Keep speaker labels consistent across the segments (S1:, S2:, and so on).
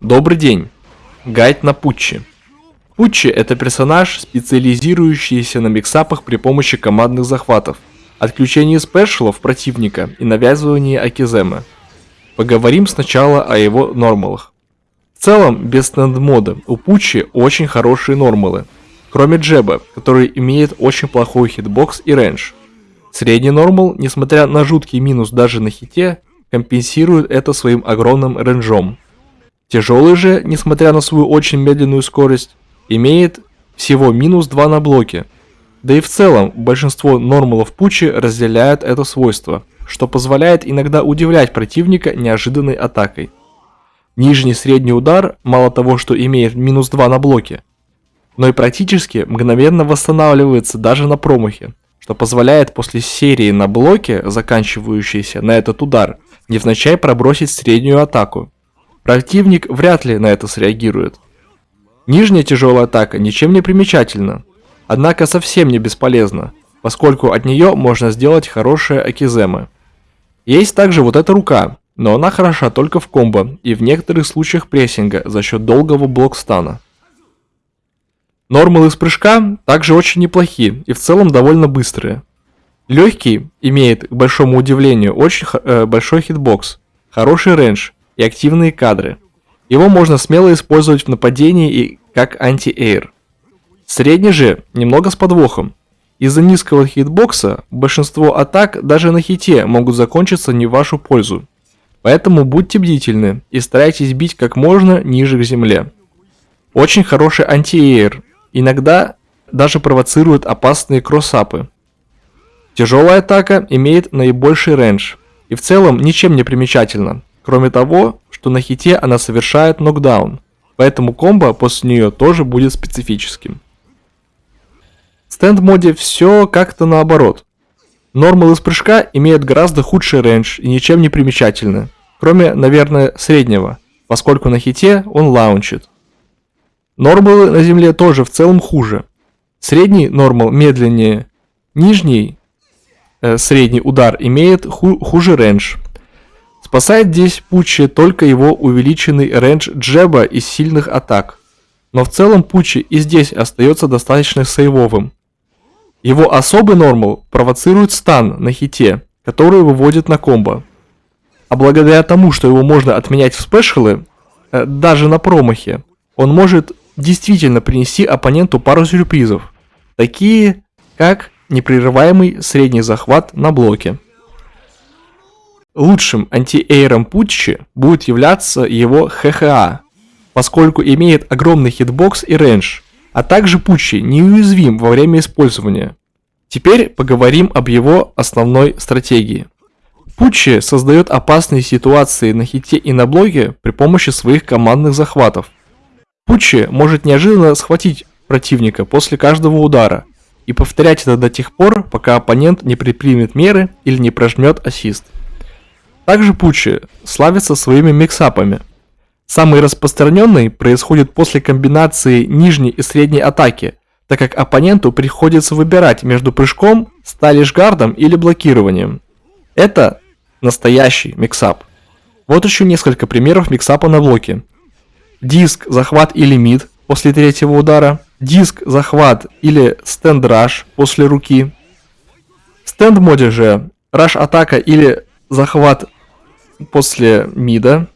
S1: Добрый день. Гайд на Пуччи. Пуччи это персонаж, специализирующийся на mixup ах при помощи командных захватов, отключении special ов противника и навязывании окиземы. Поговорим сначала о его normal ах. В целом, без stand mode а, у Пуччи очень хорошие normal ы, кроме jab а, который имеет очень плохой hitbox и range. Средний normal, несмотря на жуткий минус даже на хите, компенсирует это своим огромным рейнджом. Тяжелый же, несмотря на свою очень медленную скорость, имеет всего минус 2 на блоке. Да и в целом, большинство нормалов Пучи разделяют это свойство, что позволяет иногда удивлять противника неожиданной атакой. Нижний средний удар мало того, что имеет минус 2 на блоке, но и практически мгновенно восстанавливается даже на промахе, что позволяет после серии на блоке, заканчивающейся на этот удар, невзначай пробросить среднюю атаку. Противник вряд ли на это среагирует. Нижняя тяжелая атака ничем не примечательна, однако совсем не бесполезна, поскольку от нее можно сделать хорошие акиземы. Есть также вот эта рука, но она хороша только в комбо и в некоторых случаях прессинга за счет долгого блокстана. Нормалы из прыжка также очень неплохие и в целом довольно быстрые. Легкий имеет, к большому удивлению, очень э, большой hitbox, хороший range и активные кадры. Его можно смело использовать в нападении и как anti-air. Средний же немного с подвохом. Из-за низкого hitbox а большинство атак даже на хите могут закончиться не в вашу пользу. Поэтому будьте бдительны и старайтесь бить как можно ниже к земле. Очень хороший anti-air, иногда даже провоцирует опасные crossup ы. Тяжелая атака имеет наибольший range и в целом ничем не примечательна, кроме того, что на хите она совершает нокдаун, поэтому комбо после нее тоже будет специфическим. В stand mode все как-то наоборот. Normal ы из прыжка имеет гораздо худший range и ничем не примечательны, кроме, наверное, среднего, поскольку на хите он launch ит. Normal ы на земле тоже в целом хуже. Средний normal медленнее, нижний э, средний удар имеет ху хуже range. Спасает здесь Пуччи только его увеличенный range jab а и сильных атак. Но в целом Пуччи и здесь остается достаточно сейвовым. Его особый normal провоцирует stun на хите, который выводит на комбо. А благодаря тому, что его можно отменять в special ы, э, даже на промахе, он может действительно принести оппоненту пару сюрпризов, такие как непрерываемый средний захват на блоке. Лучшим anti-air ом Пуччи будет являться его ХХА, поскольку имеет огромный hitbox и range, а также Пуччи неуязвим во время использования. Теперь поговорим об его основной стратегии. Путчи создает опасные ситуации на хите и на блоке при помощи своих командных захватов. Пучи может неожиданно схватить противника после каждого удара и повторять это до тех пор, пока оппонент не предпримет меры или не прожмет ассист. Также Пучи славится своими миксапами. Самый распространенный происходит после комбинации нижней и средней атаки, так как оппоненту приходится выбирать между прыжком, сталишгардом или блокированием. Это настоящий миксап. Вот еще несколько примеров миксапа на блоке диск, захват и лимит после третьего удара, диск, захват или стенд раш после руки. В стенд моде же раш атака или захват после мида,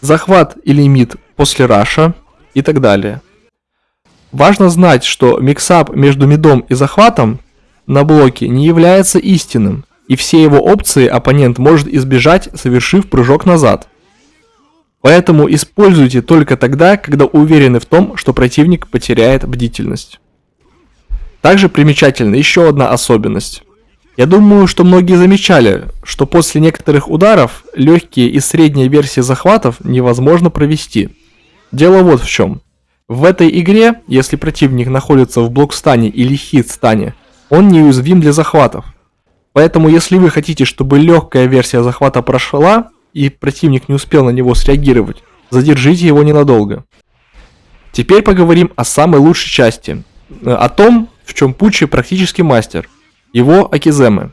S1: захват или мид после раша и так далее. Важно знать, что миксап между мидом и захватом на блоке не является истинным, и все его опции оппонент может избежать, совершив прыжок назад – Поэтому используйте только тогда, когда уверены в том, что противник потеряет бдительность. Также примечательна еще одна особенность. Я думаю, что многие замечали, что после некоторых ударов легкие и средние версии захватов невозможно провести. Дело вот в чем. В этой игре, если противник находится в блокстане или хит-стане, он неуязвим для захватов. Поэтому если вы хотите, чтобы легкая версия захвата прошла, и противник не успел на него среагировать, задержите его ненадолго. Теперь поговорим о самой лучшей части, э, о том, в чем Пучи практически мастер, его Акиземы.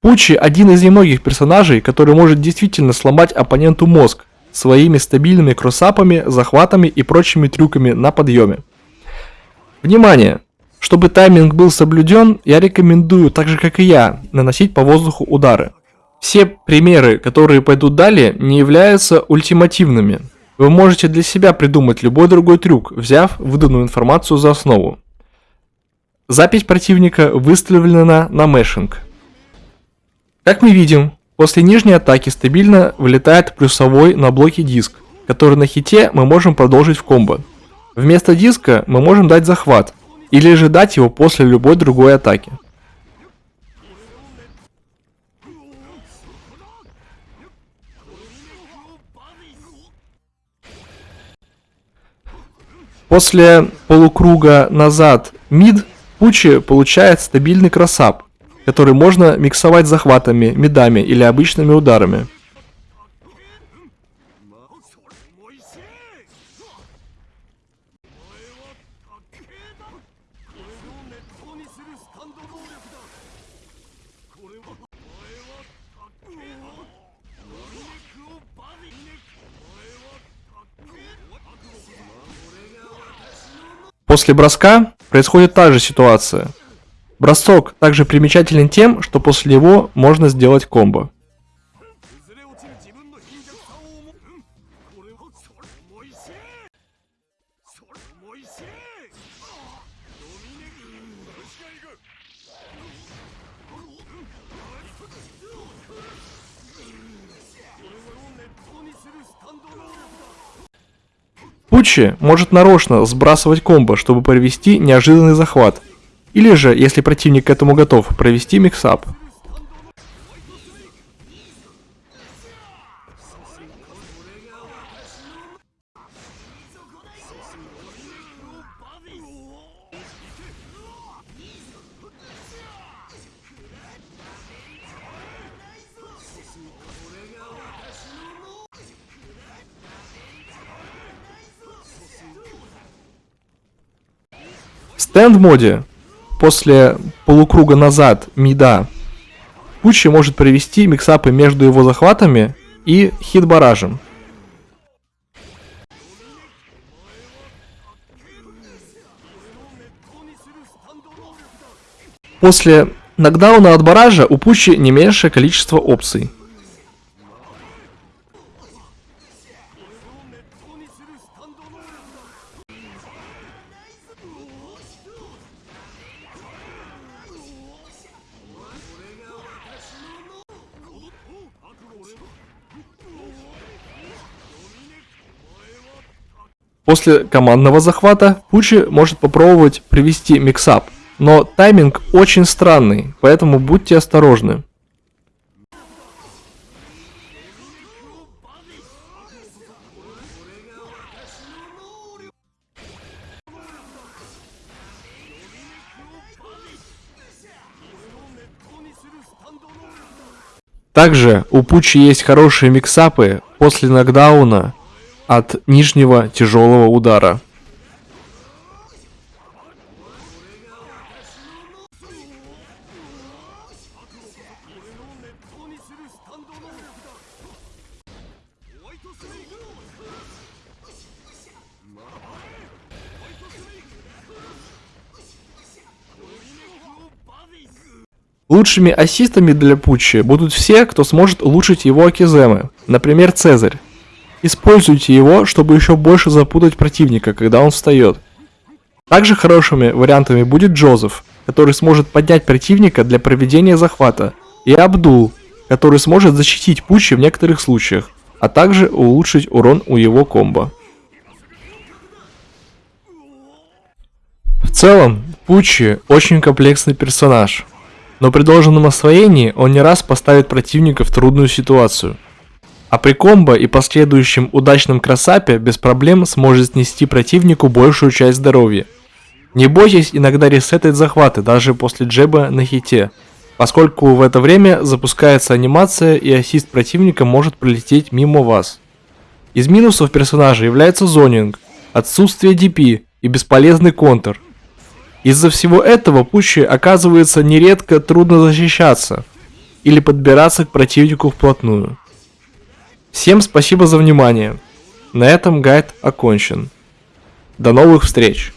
S1: Пучи один из немногих персонажей, который может действительно сломать оппоненту мозг, своими стабильными кроссапами, захватами и прочими трюками на подъеме. Внимание! Чтобы тайминг был соблюден, я рекомендую, так же как и я, наносить по воздуху удары. Все примеры, которые пойдут далее, не являются ультимативными. Вы можете для себя придумать любой другой трюк, взяв выданную информацию за основу. Запись противника выставлена на мешинг. Как мы видим, после нижней атаки стабильно вылетает плюсовой на блоке диск, который на хите мы можем продолжить в комбо. Вместо диска мы можем дать захват, или же дать его после любой другой атаки. После полукруга назад мид Пучи получает стабильный кроссап, который можно миксовать захватами, мидами или обычными ударами. После броска происходит та же ситуация. Бросок также примечателен тем, что после него можно сделать комбо. Пучи может нарочно сбрасывать комбо, чтобы провести неожиданный захват. Или же, если противник к этому готов, провести миксап. Стенд моде после полукруга назад мида Пучи может провести миксапы между его захватами и хит-баражем. После нокдауна от баража у Пучи не меньшее количество опций. После командного захвата Пучи может попробовать привести миксап, но тайминг очень странный, поэтому будьте осторожны. Также у Пучи есть хорошие миксапы после нокдауна от нижнего тяжелого удара. Лучшими ассистами для Пуччи будут все, кто сможет улучшить его акиземы, например Цезарь. Используйте его, чтобы еще больше запутать противника, когда он встает. Также хорошими вариантами будет Джозеф, который сможет поднять противника для проведения захвата, и Абдул, который сможет защитить Пучи в некоторых случаях, а также улучшить урон у его комбо. В целом, Пучи очень комплексный персонаж, но при должном освоении он не раз поставит противника в трудную ситуацию – а при комбо и последующем удачном кросапе без проблем сможет снести противнику большую часть здоровья. Не бойтесь иногда ресетать захваты даже после джеба на хите, поскольку в это время запускается анимация и ассист противника может пролететь мимо вас. Из минусов персонажа является зонинг, отсутствие DP и бесполезный контр. Из-за всего этого Пучи оказывается нередко трудно защищаться или подбираться к противнику вплотную. Всем спасибо за внимание. На этом гайд окончен. До новых встреч!